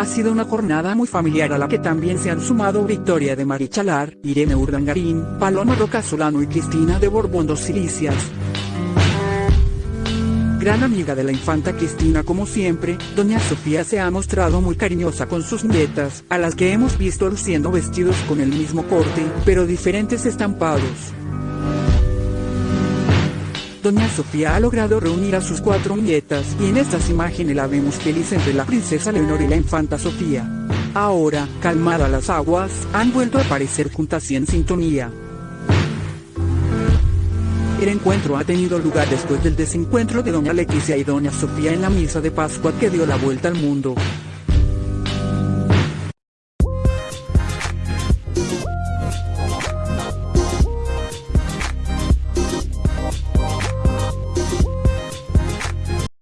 Ha sido una jornada muy familiar a la que también se han sumado Victoria de Marichalar, Irene Urdangarín, Paloma Roca Solano y Cristina de Borbón dos Silicias. Gran amiga de la infanta Cristina como siempre, doña Sofía se ha mostrado muy cariñosa con sus nietas, a las que hemos visto luciendo vestidos con el mismo corte, pero diferentes estampados. Doña Sofía ha logrado reunir a sus cuatro nietas y en estas imágenes la vemos feliz entre la princesa Leonor y la infanta Sofía. Ahora, calmadas las aguas, han vuelto a aparecer juntas y en sintonía. El encuentro ha tenido lugar después del desencuentro de doña Leticia y doña Sofía en la misa de Pascua que dio la vuelta al mundo.